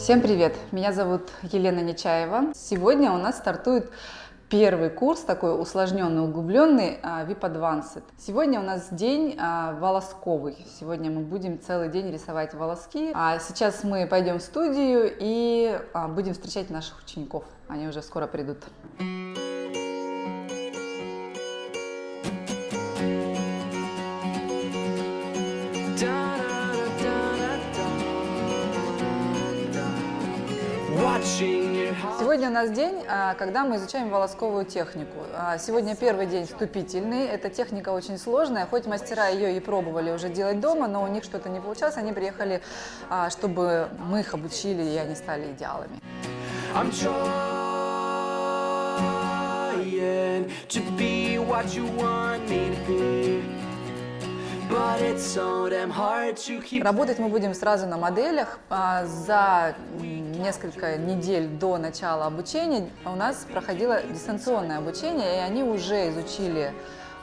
Всем привет! Меня зовут Елена Нечаева. Сегодня у нас стартует первый курс, такой усложненный, углубленный, а, VIP Advanced. Сегодня у нас день а, волосковый. Сегодня мы будем целый день рисовать волоски. А сейчас мы пойдем в студию и а, будем встречать наших учеников. Они уже скоро придут. Сегодня у нас день, а, когда мы изучаем волосковую технику. А, сегодня первый день вступительный. Эта техника очень сложная, хоть мастера ее и пробовали уже делать дома, но у них что-то не получалось. Они приехали, а, чтобы мы их обучили, и они стали идеалами. To be what you want me to be. Работать мы будем сразу на моделях. А, за несколько недель до начала обучения у нас проходило дистанционное обучение, и они уже изучили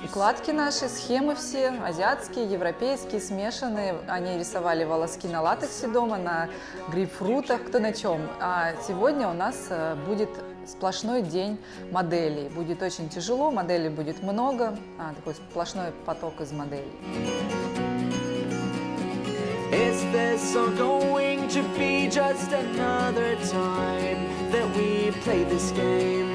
укладки наши, схемы все, азиатские, европейские, смешанные. Они рисовали волоски на латексе дома, на грейпфрутах, кто на чем. А сегодня у нас э, будет сплошной день моделей. Будет очень тяжело, моделей будет много, а, такой сплошной поток из моделей. Is this all going to be just another time that we play this game?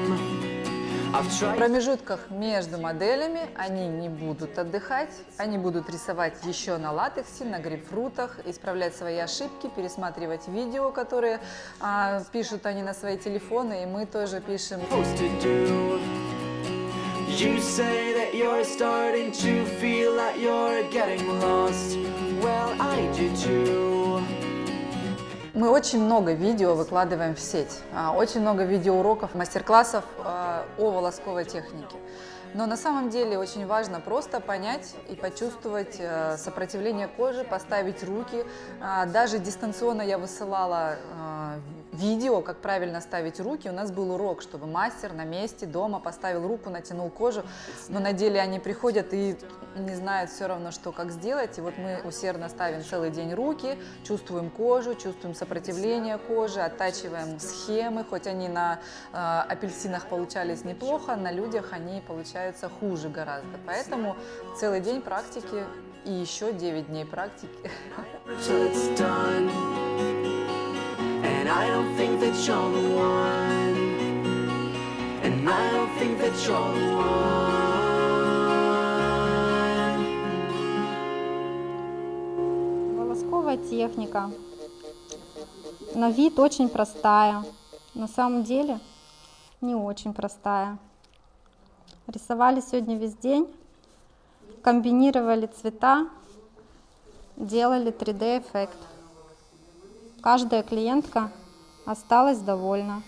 В промежутках между моделями они не будут отдыхать, они будут рисовать еще на латексе, на грейпфрутах, исправлять свои ошибки, пересматривать видео, которые а, пишут они на свои телефоны, и мы тоже пишем. Well, I do too. Мы очень много видео выкладываем в сеть, а, очень много видеоуроков, мастер-классов а, о волосковой технике. Но на самом деле очень важно просто понять и почувствовать э, сопротивление кожи, поставить руки. А, даже дистанционно я высылала видео, как правильно ставить руки. У нас был урок, чтобы мастер на месте дома поставил руку, натянул кожу, но на деле они приходят и не знают все равно, что как сделать. И вот мы усердно ставим целый день руки, чувствуем кожу, чувствуем сопротивление кожи, оттачиваем схемы, хоть они на э, апельсинах получались неплохо, на людях они получаются хуже гораздо. Поэтому целый день практики и еще 9 дней практики. I don't think that you're the one And I don't think that you're the one Волосковая техника. На вид очень простая. На самом деле не очень простая. Рисовали сегодня весь день. Комбинировали цвета. Делали 3D-эффект. Каждая клиентка осталась довольна.